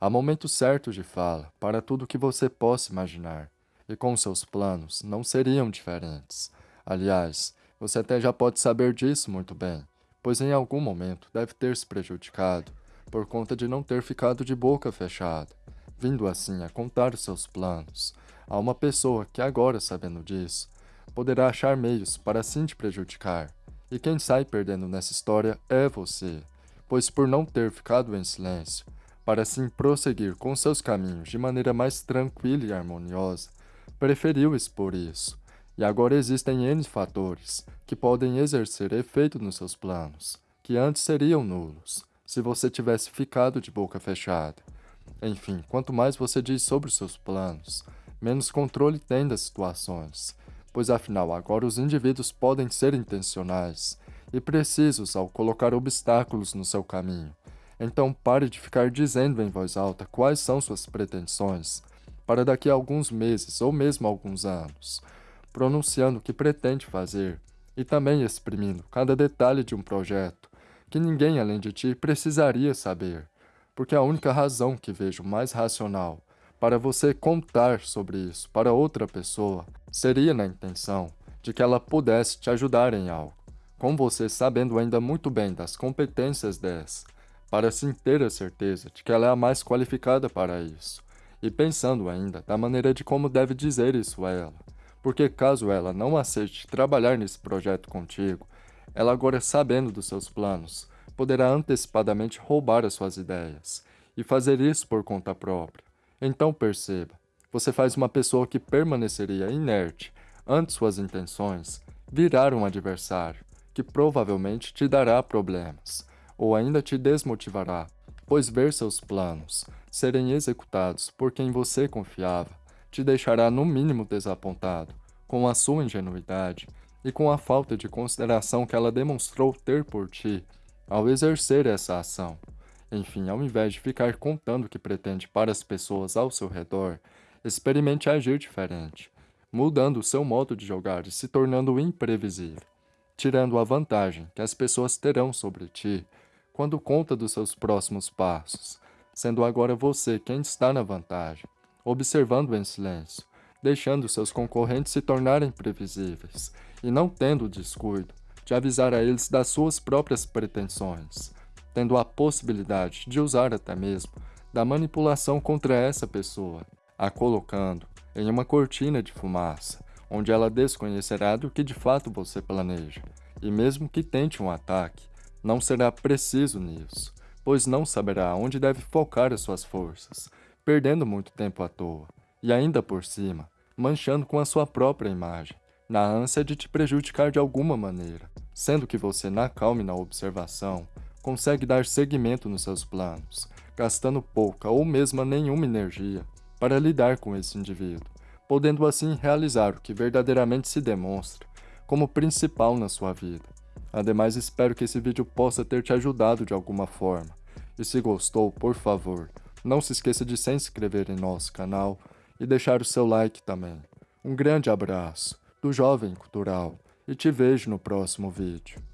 Há momentos certos de fala para tudo que você possa imaginar, e com seus planos não seriam diferentes. Aliás, você até já pode saber disso muito bem, pois em algum momento deve ter se prejudicado por conta de não ter ficado de boca fechada, vindo assim a contar os seus planos a uma pessoa que agora, sabendo disso, poderá achar meios para assim te prejudicar. E quem sai perdendo nessa história é você, pois por não ter ficado em silêncio, para assim prosseguir com seus caminhos de maneira mais tranquila e harmoniosa, preferiu expor isso. E agora existem N fatores que podem exercer efeito nos seus planos, que antes seriam nulos, se você tivesse ficado de boca fechada. Enfim, quanto mais você diz sobre os seus planos, menos controle tem das situações, pois afinal agora os indivíduos podem ser intencionais e precisos ao colocar obstáculos no seu caminho. Então pare de ficar dizendo em voz alta quais são suas pretensões, para daqui a alguns meses ou mesmo alguns anos, pronunciando o que pretende fazer e também exprimindo cada detalhe de um projeto que ninguém além de ti precisaria saber, porque a única razão que vejo mais racional para você contar sobre isso para outra pessoa seria na intenção de que ela pudesse te ajudar em algo, com você sabendo ainda muito bem das competências dessa, assim ter a certeza de que ela é a mais qualificada para isso, e pensando ainda da maneira de como deve dizer isso a ela, porque caso ela não aceite trabalhar nesse projeto contigo, ela agora sabendo dos seus planos, poderá antecipadamente roubar as suas ideias, e fazer isso por conta própria. Então perceba, você faz uma pessoa que permaneceria inerte ante suas intenções virar um adversário, que provavelmente te dará problemas, ou ainda te desmotivará, pois ver seus planos serem executados por quem você confiava te deixará no mínimo desapontado com a sua ingenuidade e com a falta de consideração que ela demonstrou ter por ti ao exercer essa ação. Enfim, ao invés de ficar contando o que pretende para as pessoas ao seu redor, experimente agir diferente, mudando o seu modo de jogar e se tornando imprevisível, tirando a vantagem que as pessoas terão sobre ti quando conta dos seus próximos passos, sendo agora você quem está na vantagem, observando em silêncio, deixando seus concorrentes se tornarem previsíveis e não tendo o descuido de avisar a eles das suas próprias pretensões, tendo a possibilidade de usar até mesmo da manipulação contra essa pessoa, a colocando em uma cortina de fumaça, onde ela desconhecerá do que de fato você planeja, e mesmo que tente um ataque, não será preciso nisso, pois não saberá onde deve focar as suas forças, perdendo muito tempo à toa, e ainda por cima, manchando com a sua própria imagem, na ânsia de te prejudicar de alguma maneira, sendo que você na calma e na observação consegue dar seguimento nos seus planos, gastando pouca ou mesmo nenhuma energia para lidar com esse indivíduo, podendo assim realizar o que verdadeiramente se demonstra como principal na sua vida. Ademais, espero que esse vídeo possa ter te ajudado de alguma forma. E se gostou, por favor, não se esqueça de se inscrever em nosso canal e deixar o seu like também. Um grande abraço do Jovem Cultural e te vejo no próximo vídeo.